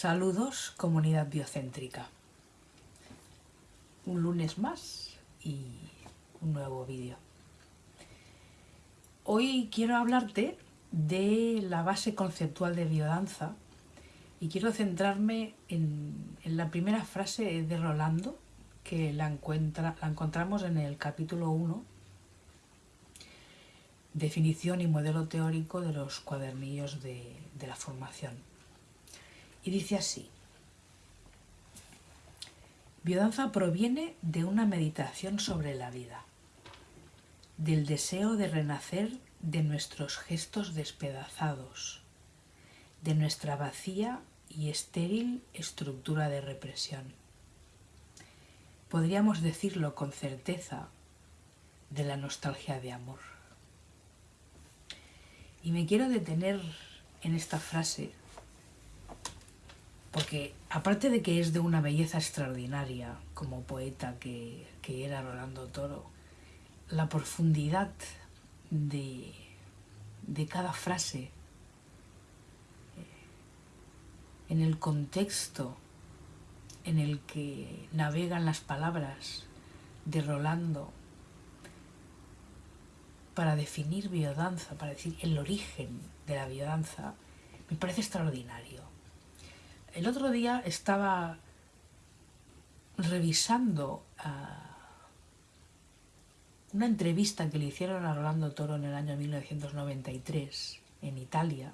Saludos, comunidad biocéntrica. Un lunes más y un nuevo vídeo. Hoy quiero hablarte de la base conceptual de biodanza y quiero centrarme en, la primera frase de Rolando, que la, encontramos en el capítulo 1, definición y modelo teórico de los cuadernillos de la formación. Y dice así, Biodanza proviene de una meditación sobre la vida, del deseo de renacer de nuestros gestos despedazados, de nuestra vacía y estéril estructura de represión. Podríamos decirlo con certeza de la nostalgia de amor. Y me quiero detener en esta frase porque aparte de que es de una belleza extraordinaria como poeta que, era Rolando Toro, la profundidad de, cada frase, eh, en el contexto en el que navegan las palabras de Rolando para definir biodanza, para decir el origen de la biodanza, me parece extraordinario. El otro día estaba revisando ah, una entrevista que le hicieron a Rolando Toro en el año 1993 en Italia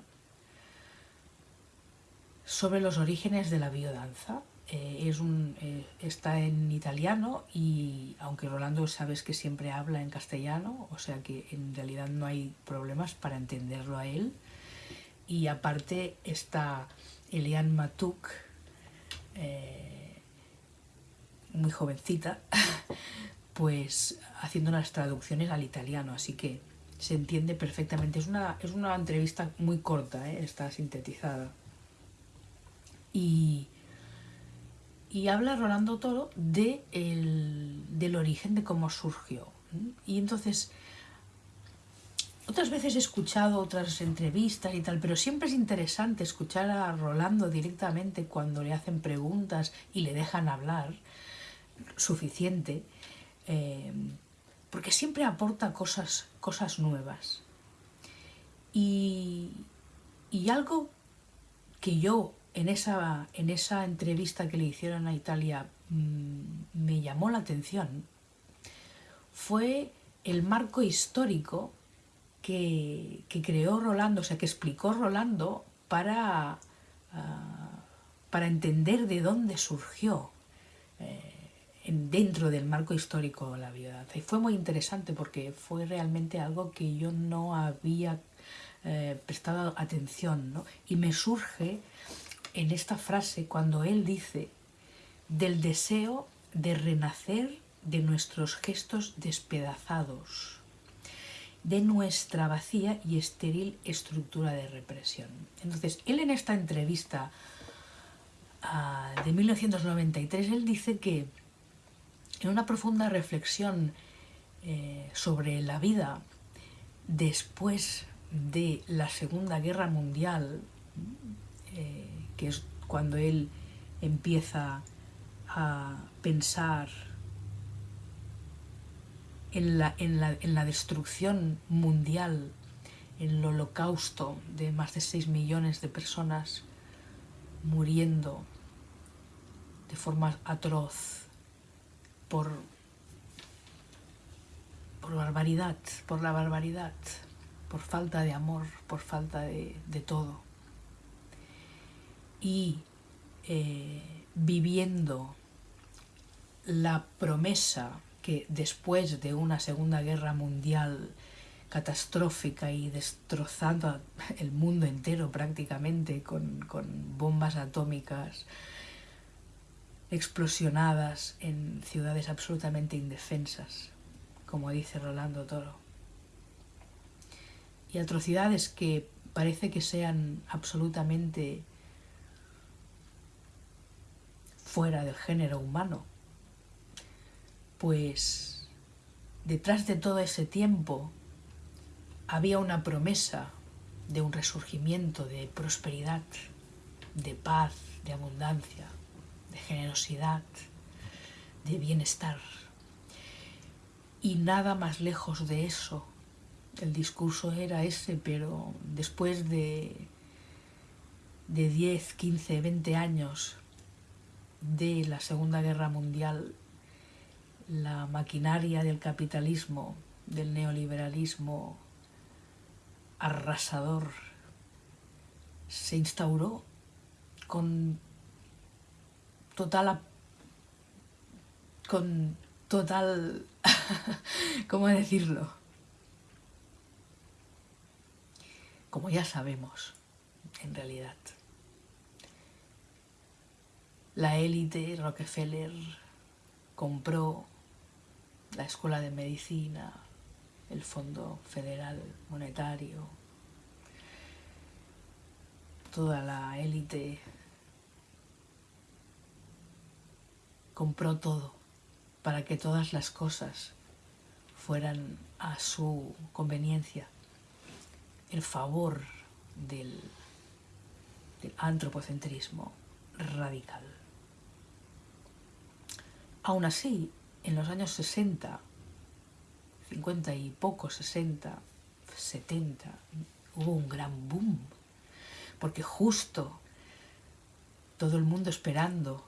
sobre los orígenes de la biodanza. Eh, es un, eh, está en italiano y aunque Rolando sabes que siempre habla en castellano, o sea que en realidad no hay problemas para entenderlo a él. Y aparte está Eliane Matuk, eh, muy jovencita, pues haciendo unas traducciones al italiano, así que se entiende perfectamente. Es una, es una entrevista muy corta, ¿eh? está sintetizada. Y, y habla Rolando Toro de del origen de cómo surgió. Y entonces otras veces he escuchado otras entrevistas y tal, pero siempre es interesante escuchar a Rolando directamente cuando le hacen preguntas y le dejan hablar suficiente, eh, porque siempre aporta cosas, cosas nuevas. Y, algo que yo en esa, en esa entrevista que le hicieron a Italia mm, me llamó la atención fue el marco histórico que, creó Rolando, o sea, que explicó Rolando para, ah, para entender de dónde surgió eh, dentro del marco histórico la biodanza. Y fue muy interesante porque fue realmente algo que yo no había eh, prestado atención, ¿no? Y me surge en esta frase cuando él dice del deseo de renacer de nuestros gestos despedazados de nuestra vacía y estéril estructura de represión. Entonces, él en esta entrevista ah, de 1993, él dice que en una profunda reflexión eh, sobre la vida después de la Segunda Guerra Mundial, eh, que es cuando él empieza a pensar en la, en la, destrucción mundial, en el holocausto de más de 6 millones de personas muriendo de forma atroz por, por barbaridad, por la barbaridad, por falta de amor, por falta de, todo. Y eh, viviendo la promesa que después de una Segunda Guerra Mundial catastrófica y destrozando el mundo entero prácticamente con, bombas atómicas explosionadas en ciudades absolutamente indefensas, como dice Rolando Toro. Y atrocidades que parece que sean absolutamente fuera del género humano, pues detrás de todo ese tiempo había una promesa de un resurgimiento, de prosperidad, de paz, de abundancia, de generosidad, de bienestar. Y nada más lejos de eso. El discurso era ese, pero después de, de 10, 15, 20 años de la Segunda Guerra Mundial, la maquinaria del capitalismo, del neoliberalismo arrasador, se instauró con total con total ¿cómo decirlo? como ya sabemos en realidad la élite Rockefeller compró la Escuela de Medicina, el Fondo Federal Monetario, toda la élite compró todo para que todas las cosas fueran a su conveniencia, el favor del, antropocentrismo radical. Aún así, en los años 60, 50 y poco, 60, 70, hubo un gran boom, porque justo todo el mundo esperando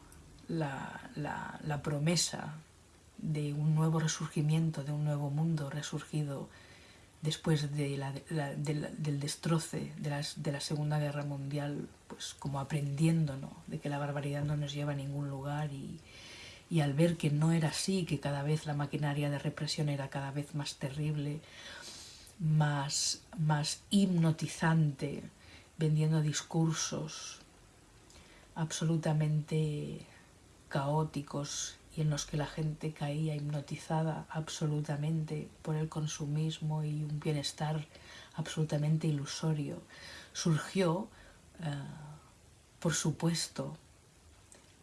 la, la, promesa de un nuevo resurgimiento, de un nuevo mundo resurgido después del destroce de, la Segunda Guerra Mundial, pues como aprendiendo de que la barbaridad no nos lleva a ningún lugar y, y al ver que no era así, que cada vez la maquinaria de represión era cada vez más terrible, más, más hipnotizante, vendiendo discursos absolutamente caóticos y en los que la gente caía hipnotizada absolutamente por el consumismo y un bienestar absolutamente ilusorio. Surgió, eh, por supuesto,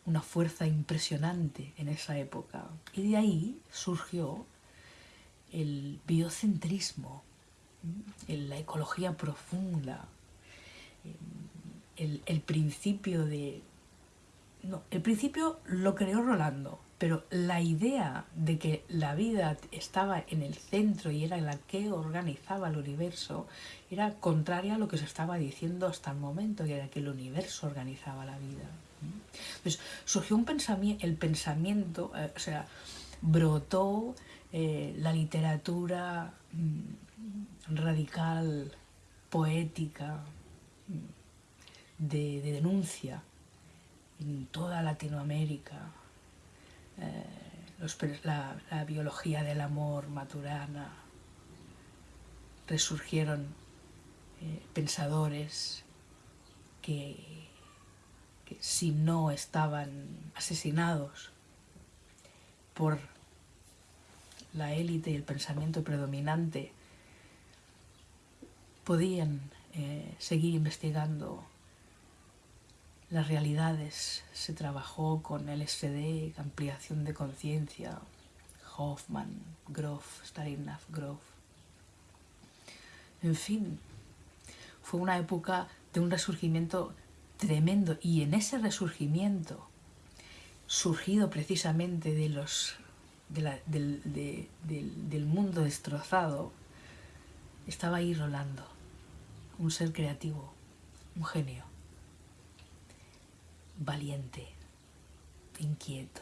una fuerza impresionante en esa época. Y de ahí surgió el biocentrismo, la ecología profunda, el, principio de... No, el principio lo creó Rolando, pero la idea de que la vida estaba en el centro y era la que organizaba el universo era contraria a lo que se estaba diciendo hasta el momento, que era que el universo organizaba la vida. Pues surgió un pensamiento, el pensamiento, eh, o sea, brotó eh, la literatura mm, radical, poética, mm, de, denuncia en toda Latinoamérica, eh, la, la, biología del amor maturana, resurgieron pensadores que si no estaban asesinados por la élite y el pensamiento predominante, podían eh, seguir investigando las realidades. Se trabajó con LSD, ampliación de conciencia, Hoffman, Groff, Stalinov, Groff. En fin, fue una época de un resurgimiento tremendo. Y en ese resurgimiento, surgido precisamente de los, del, mundo destrozado, estaba ahí Rolando, un ser creativo, un genio, valiente, inquieto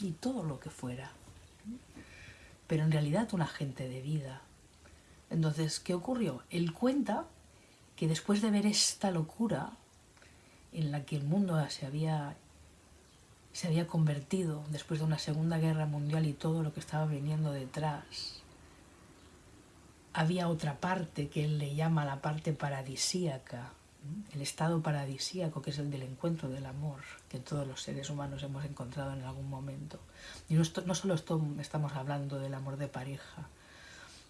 y todo lo que fuera. Pero en realidad un agente de vida. Entonces, ¿qué ocurrió? Él cuenta que después de ver esta locura en la que el mundo se había, se había convertido después de una Segunda Guerra Mundial y todo lo que estaba viniendo detrás, había otra parte que él le llama la parte paradisíaca, el estado paradisíaco que es el del encuentro del amor que todos los seres humanos hemos encontrado en algún momento. Y no, no solo estamos hablando del amor de pareja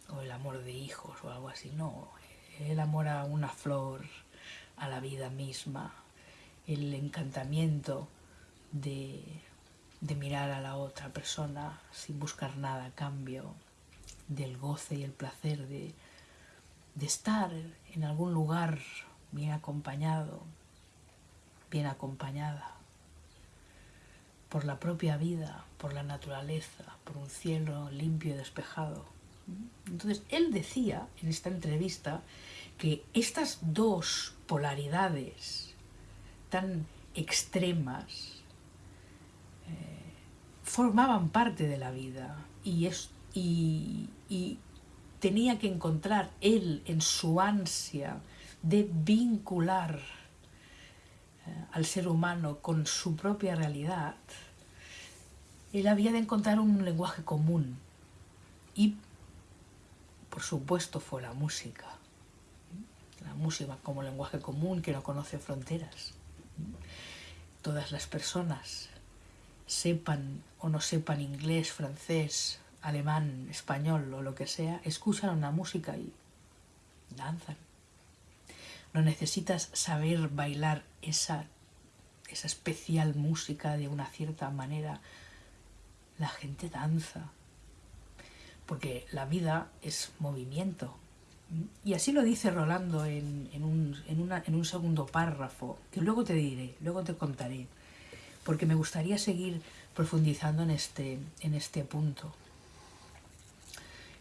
o el amor de hijos o algo así, no, el amor a una flor, a la vida misma, el encantamiento de, mirar a la otra persona sin buscar nada a cambio, del goce y el placer de, de estar en algún lugar bien acompañado, bien acompañada por la propia vida, por la naturaleza, por un cielo limpio y despejado. Entonces, él decía en esta entrevista que estas dos polaridades tan extremas eh, formaban parte de la vida y, es, y, tenía que encontrar él en su ansia de vincular eh, al ser humano con su propia realidad, él había de encontrar un lenguaje común y por supuesto fue la música la música como lenguaje común que no conoce fronteras todas las personas sepan o no sepan inglés, francés, alemán, español o lo que sea, escuchan una música y danzan. No necesitas saber bailar esa, esa especial música de una cierta manera. La gente danza. Porque la vida es movimiento. Y así lo dice Rolando en, un, segundo párrafo, que luego te diré, luego te contaré porque me gustaría seguir profundizando en este, en este punto.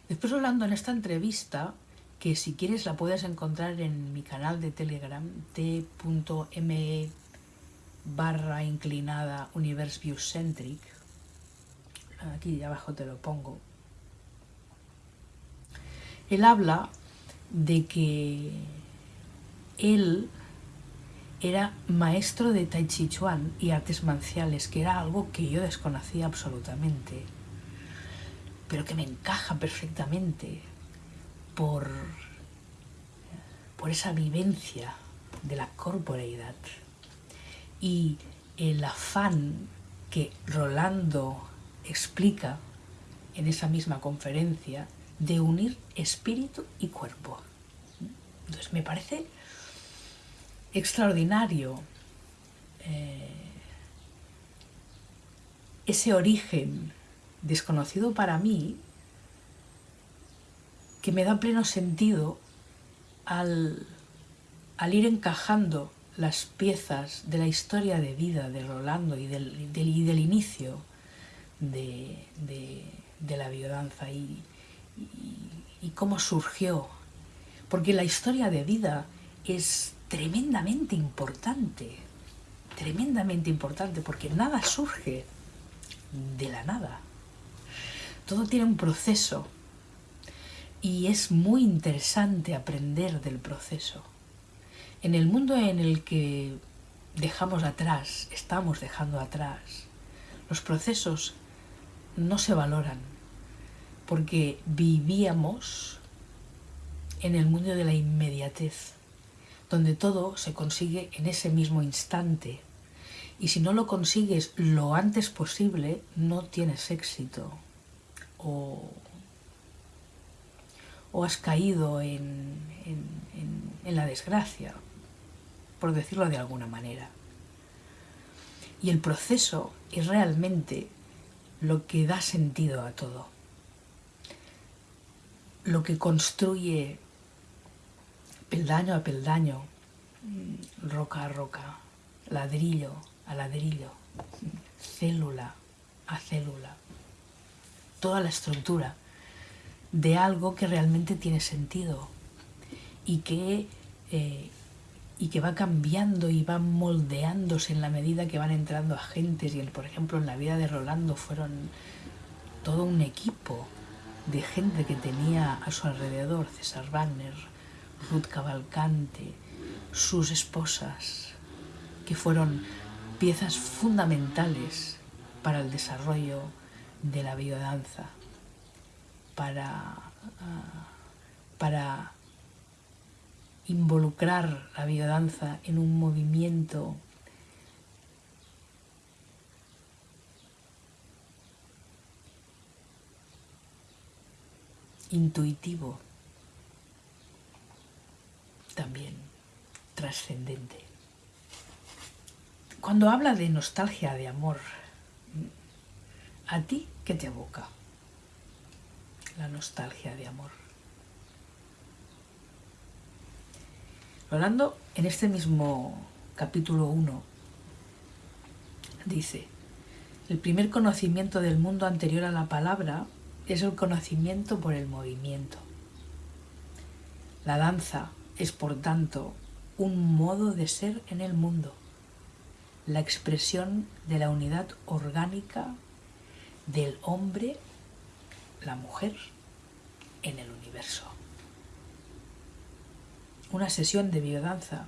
Después hablando en esta entrevista, que si quieres la puedes encontrar en mi canal de Telegram, t.me barra inclinada Universe View Centric, aquí abajo te lo pongo, él habla de que él era maestro de Tai Chi Chuan y artes marciales, que era algo que yo desconocía absolutamente, pero que me encaja perfectamente por, por esa vivencia de la corporeidad. Y el afán que Rolando explica en esa misma conferencia de unir espíritu y cuerpo. Entonces me parece extraordinario eh, ese origen desconocido para mí que me da pleno sentido al, ir encajando las piezas de la historia de vida de Rolando y del, del, inicio de, la biodanza y, y cómo surgió. Porque la historia de vida es tremendamente importante, tremendamente importante, porque nada surge de la nada. Todo tiene un proceso y es muy interesante aprender del proceso. En el mundo en el que dejamos atrás, estamos dejando atrás, los procesos no se valoran porque vivíamos en el mundo de la inmediatez donde todo se consigue en ese mismo instante. Y si no lo consigues lo antes posible, no tienes éxito. O, has caído en, en la desgracia, por decirlo de alguna manera. Y el proceso es realmente lo que da sentido a todo. Lo que construye peldaño a peldaño, mm, roca a roca, ladrillo a ladrillo, célula a célula, toda la estructura de algo que realmente tiene sentido y que, eh, y que va cambiando y va moldeándose en la medida que van entrando agentes. Y el, por ejemplo en la vida de Rolando fueron todo un equipo de gente que tenía a su alrededor, César Wagner, Ruth Cavalcante, sus esposas, que fueron piezas fundamentales para el desarrollo de la biodanza, para, ah, para involucrar la biodanza en un movimiento intuitivo también trascendente. Cuando habla de nostalgia de amor, ¿a ti qué te evoca la nostalgia de amor? Hablando en este mismo capítulo 1 dice, el primer conocimiento del mundo anterior a la palabra es el conocimiento por el movimiento. La danza es, por tanto, un modo de ser en el mundo, la expresión de la unidad orgánica del hombre, la mujer, en el universo. Una sesión de biodanza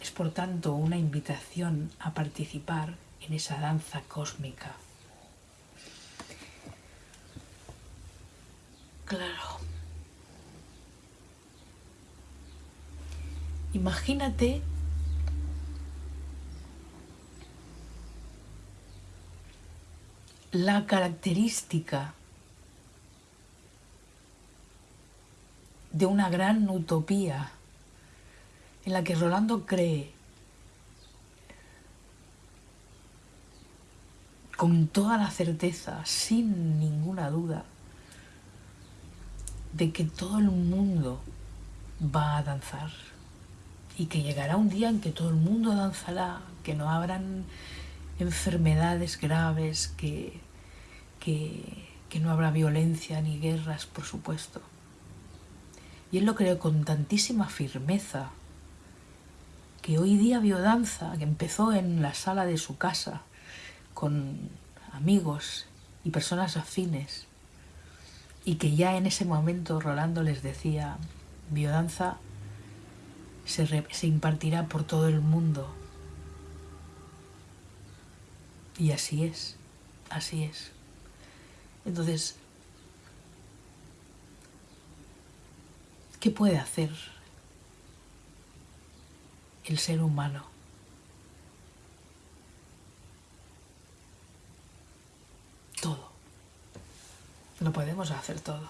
es, por tanto, una invitación a participar en esa danza cósmica. Claro. Imagínate la característica de una gran utopía en la que Rolando cree con toda la certeza, sin ninguna duda, de que todo el mundo va a danzar y que llegará un día en que todo el mundo danzará, que no habrán enfermedades graves, que, que, que no habrá violencia ni guerras, por supuesto. Y él lo creo con tantísima firmeza que hoy día biodanza, que empezó en la sala de su casa con amigos y personas afines, y que ya en ese momento Rolando les decía, biodanza se, se impartirá por todo el mundo. Y así es, así es. Entonces, ¿qué puede hacer el ser humano? Todo. Lo podemos hacer todo.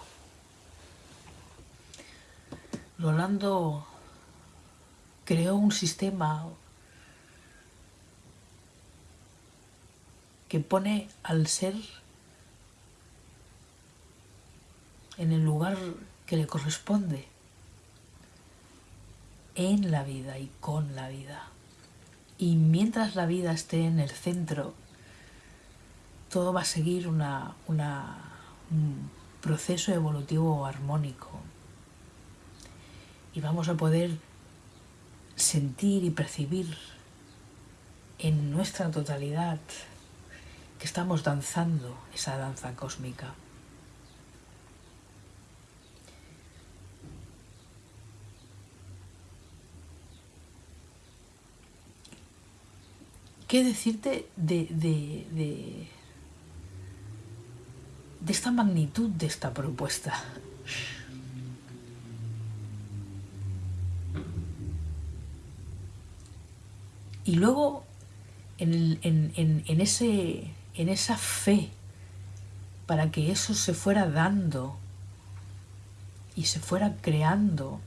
Rolando creó un sistema que pone al ser en el lugar que le corresponde en la vida y con la vida. Y mientras la vida esté en el centro, todo va a seguir una, un proceso evolutivo armónico. Y vamos a poder sentir y percibir en nuestra totalidad que estamos danzando esa danza cósmica. ¿Qué decirte de, de, de esta magnitud de esta propuesta? Y luego, en, ese, en esa fe, para que eso se fuera dando y se fuera creando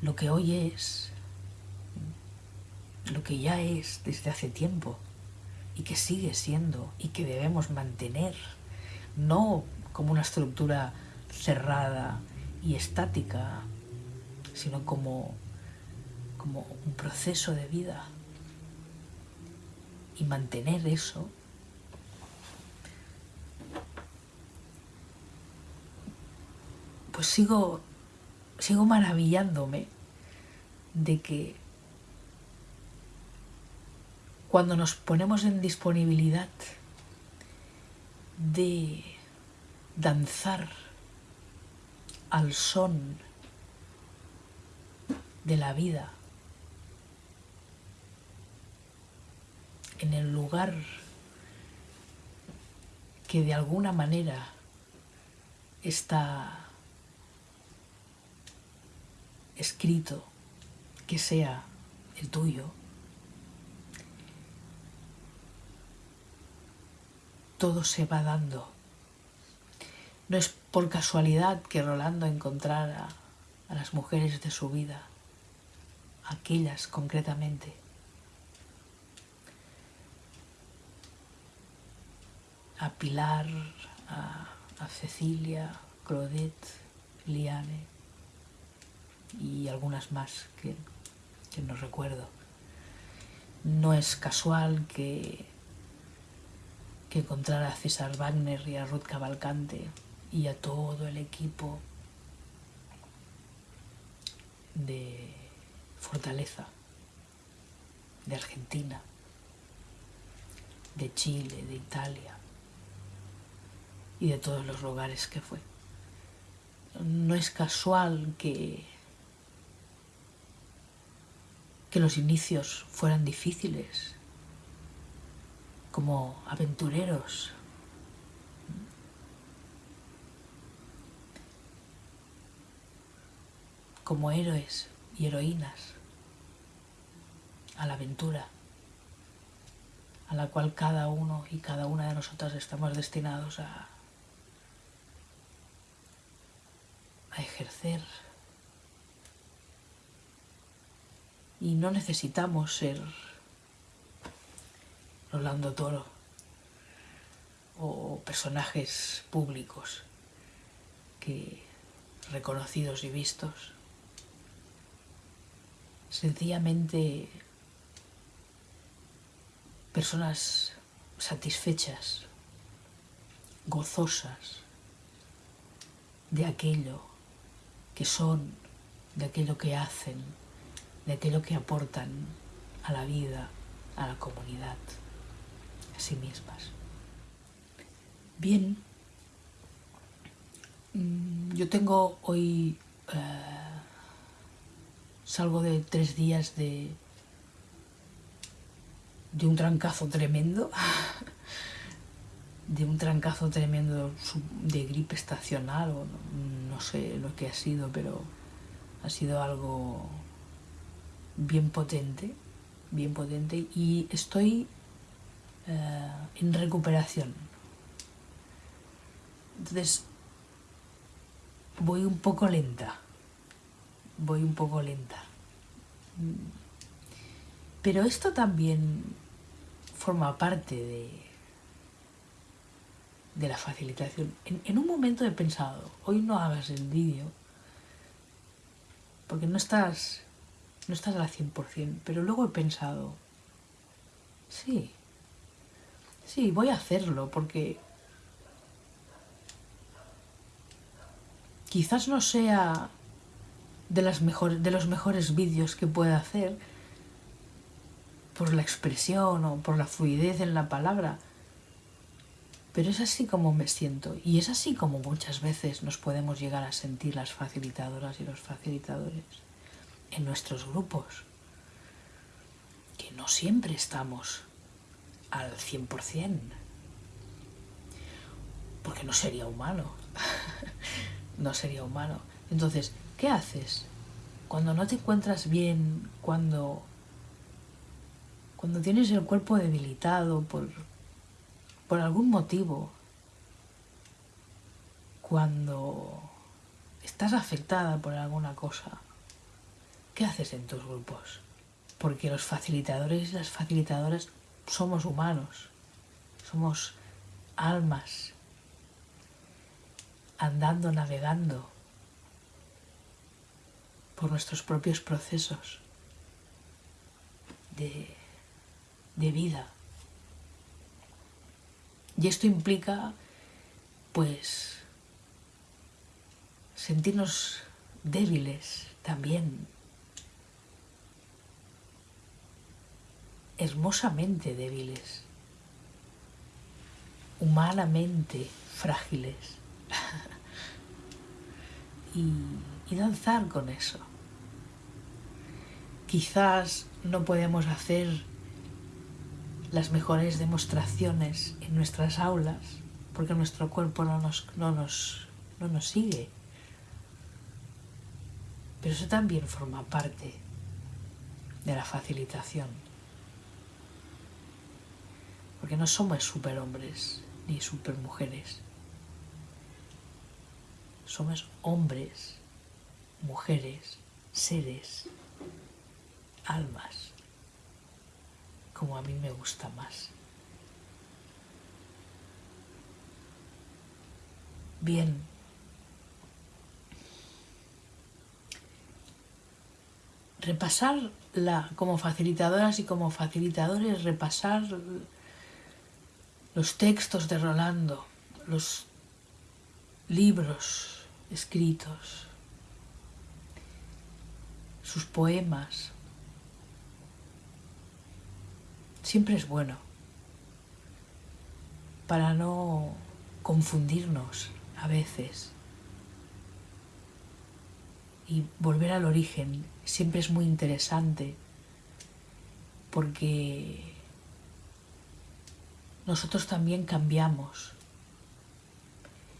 lo que hoy es, lo que ya es desde hace tiempo y que sigue siendo y que debemos mantener, no como una estructura cerrada y estática, sino como como un proceso de vida. Y mantener eso pues sigo sigo maravillándome de que cuando nos ponemos en disponibilidad de danzar al son de la vida en el lugar que de alguna manera está escrito que sea el tuyo, todo se va dando. No es por casualidad que Rolando encontrara a las mujeres de su vida, aquellas concretamente, a Pilar, a, Cecilia, Claudette, Liane y algunas más que, que no recuerdo. No es casual que, que encontrar a César Wagner y a Ruth Cavalcante y a todo el equipo de Fortaleza, de Argentina, de Chile, de Italia y de todos los lugares que fue. No es casual que, que los inicios fueran difíciles, como aventureros. como héroes y heroínas a la aventura a la cual cada uno y cada una de nosotras estamos destinados a, a ejercer. Y no necesitamos ser Rolando Toro o personajes públicos que reconocidos y vistos. Sencillamente personas satisfechas, gozosas de aquello que son, de aquello que hacen, de aquello que aportan a la vida, a la comunidad, a sí mismas. Bien, mm, yo tengo hoy, eh, salgo de tres días de de un trancazo tremendo, de un trancazo tremendo de gripe estacional, o no, sé lo que ha sido, pero ha sido algo bien potente, bien potente, y estoy eh, en recuperación. Entonces, voy un poco lenta, voy un poco lenta. Pero esto también forma parte de, de la facilitación. En, un momento he pensado, hoy no hagas el vídeo, porque no estás, no estás al 100%, pero luego he pensado, sí, sí, voy a hacerlo, porque quizás no sea de, las de los mejores vídeos que pueda hacer, por la expresión o por la fluidez en la palabra. Pero es así como me siento y es así como muchas veces nos podemos llegar a sentir las facilitadoras y los facilitadores en nuestros grupos, que no siempre estamos al 100%, porque no sería humano, no sería humano. Entonces, ¿qué haces? Cuando no te encuentras bien, cuando cuando tienes el cuerpo debilitado por, por algún motivo, cuando estás afectada por alguna cosa, ¿qué haces en tus grupos? Porque los facilitadores y las facilitadoras somos humanos, somos almas andando, navegando por nuestros propios procesos de de vida. Y esto implica, pues, sentirnos débiles también, hermosamente débiles, humanamente frágiles, y, danzar con eso. Quizás no podemos hacer las mejores demostraciones en nuestras aulas, porque nuestro cuerpo no nos, no nos, no nos sigue. Pero eso también forma parte de la facilitación. Porque no somos superhombres ni supermujeres. Somos hombres, mujeres, seres, almas como a mí me gusta más. Bien. Repasar la, como facilitadoras y como facilitadores repasar los textos de Rolando, los libros escritos, sus poemas. Siempre es bueno para no confundirnos a veces y volver al origen siempre es muy interesante porque nosotros también cambiamos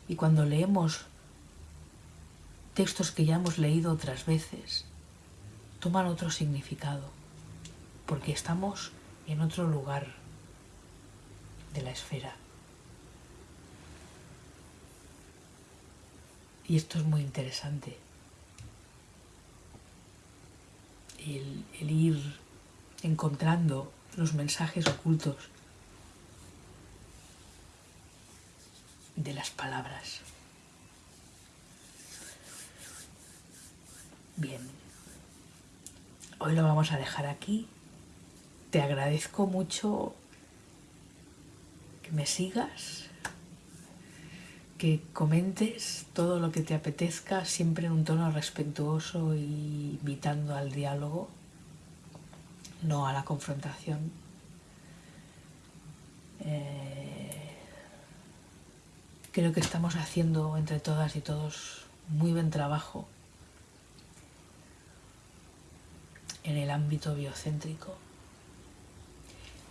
y cuando leemos textos que ya hemos leído otras veces toman otro significado porque estamos en otro lugar de la esfera. Y esto es muy interesante. El, ir encontrando los mensajes ocultos de las palabras. Bien, hoy lo vamos a dejar aquí. Te agradezco mucho que me sigas, que comentes todo lo que te apetezca, siempre en un tono respetuoso y invitando al diálogo, no a la confrontación. Eh, creo que estamos haciendo entre todas y todos muy buen trabajo en el ámbito biocéntrico.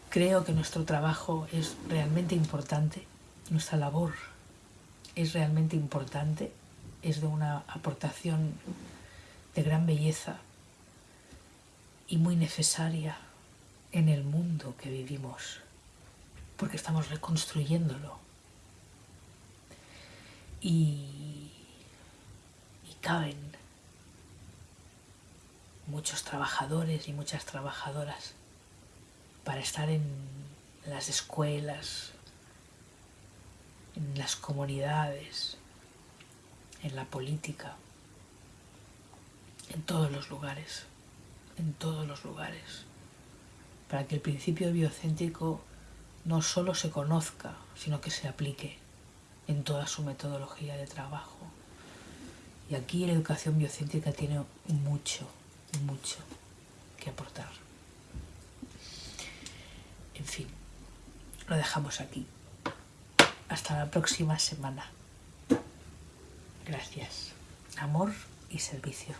Creo que nuestro trabajo es realmente importante, nuestra labor es realmente importante, es de una aportación de gran belleza y muy necesaria en el mundo que vivimos, porque estamos reconstruyéndolo. Y, caben muchos trabajadores y muchas trabajadoras para estar en las escuelas, en las comunidades, en la política, en todos los lugares, en todos los lugares, para que el principio biocéntrico no solo se conozca, sino que se aplique en toda su metodología de trabajo. Y aquí la educación biocéntrica tiene mucho, mucho que aportar. En fin, lo dejamos aquí. Hasta la próxima semana. Gracias. Amor y servicio.